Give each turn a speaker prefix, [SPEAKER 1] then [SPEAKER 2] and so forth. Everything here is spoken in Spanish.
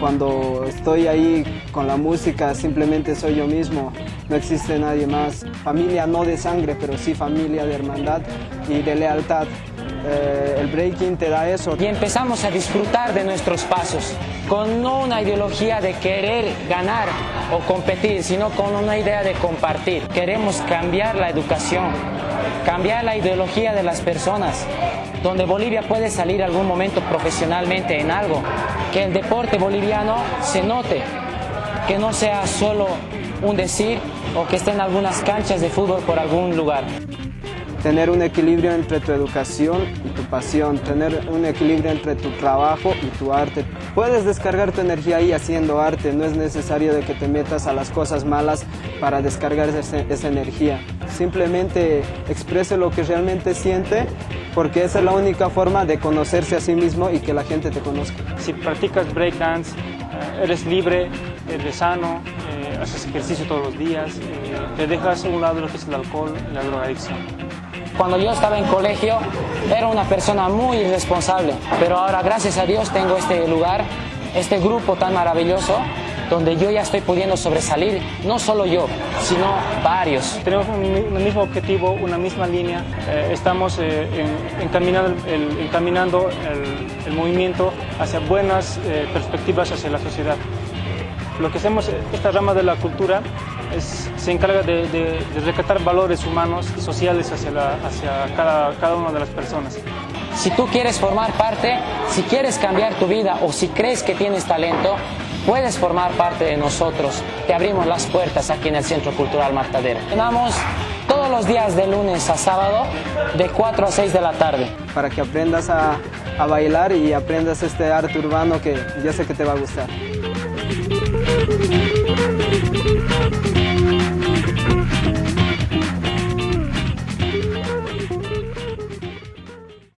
[SPEAKER 1] cuando estoy ahí con la música simplemente soy yo mismo no existe nadie más. Familia no de sangre, pero sí familia de hermandad y de lealtad. Eh, el breaking te da eso.
[SPEAKER 2] Y empezamos a disfrutar de nuestros pasos, con no una ideología de querer ganar o competir, sino con una idea de compartir. Queremos cambiar la educación, cambiar la ideología de las personas, donde Bolivia puede salir algún momento profesionalmente en algo, que el deporte boliviano se note, que no sea solo un decir o que esté en algunas canchas de fútbol por algún lugar
[SPEAKER 1] tener un equilibrio entre tu educación y tu pasión, tener un equilibrio entre tu trabajo y tu arte. Puedes descargar tu energía ahí haciendo arte, no es necesario de que te metas a las cosas malas para descargar esa, energía. Simplemente exprese lo que realmente siente porque esa es la única forma de conocerse a sí mismo y que la gente te conozca.
[SPEAKER 3] Si practicas breakdance, eh, eres libre, eres sano, eh, haces ejercicio todos los días, eh, te dejas a un lado lo que es el alcohol la drogadicción.
[SPEAKER 2] Cuando yo estaba en colegio era una persona muy irresponsable, pero ahora gracias a Dios tengo este lugar, este grupo tan maravilloso donde yo ya estoy pudiendo sobresalir, no solo yo, sino varios.
[SPEAKER 3] Tenemos un, mismo objetivo, una misma línea, eh, estamos eh, encaminando, el, encaminando el, movimiento hacia buenas eh, perspectivas hacia la sociedad. Lo que hacemos, esta rama de la cultura, se encarga de, de, rescatar valores humanos y sociales hacia, hacia cada, cada una de las personas.
[SPEAKER 2] Si tú quieres formar parte, si quieres cambiar tu vida o si crees que tienes talento, puedes formar parte de nosotros. Te abrimos las puertas aquí en el Centro Cultural Martadero. Tenemos todos los días de lunes a sábado de 4 a 6 de la tarde.
[SPEAKER 1] Para que aprendas a, a bailar y aprendas este arte urbano que yo sé que te va a gustar. Thank you.